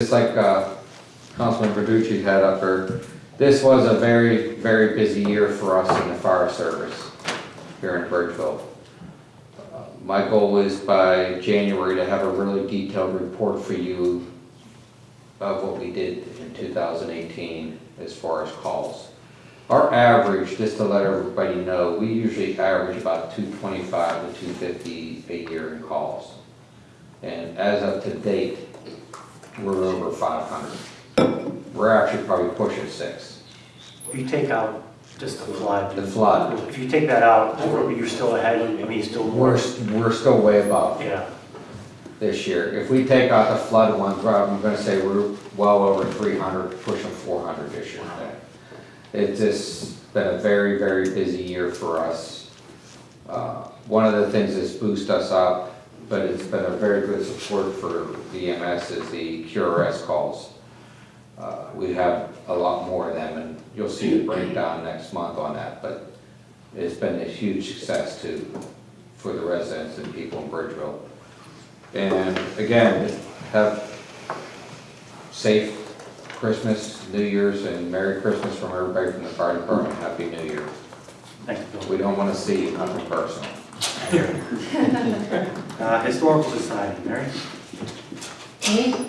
Just like uh, Councilman Verducci had up there, this was a very, very busy year for us in the fire service here in Bridgeville. Uh, My goal is by January to have a really detailed report for you of what we did in 2018 as far as calls. Our average, just to let everybody know, we usually average about 225 to 250 a year in calls. And as of to date, we're over 500. We're actually probably pushing six. If you take out just the flood. The flood. If you take that out, you're still ahead, I mean, still We're, we're still way above Yeah, this year. If we take out the flood ones, I'm gonna say we're well over 300, pushing 400 this year. It's just been a very, very busy year for us. Uh, One of the things that's boosted us up, but it's been a very good support for the EMS is the QRS calls. Uh, We have a lot more of them, and you'll see the breakdown next month on that, but it's been a huge success to, for the residents and people in Bridgeville. And again, have safe Christmas, New Year's, and Merry Christmas from everybody from the fire department. Happy New Year. thanks, Bill. We don't want to see you, nothing personal. Uh, Historical Society, Mary? Me? Yeah.